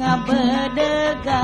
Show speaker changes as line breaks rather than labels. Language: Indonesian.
ngabedega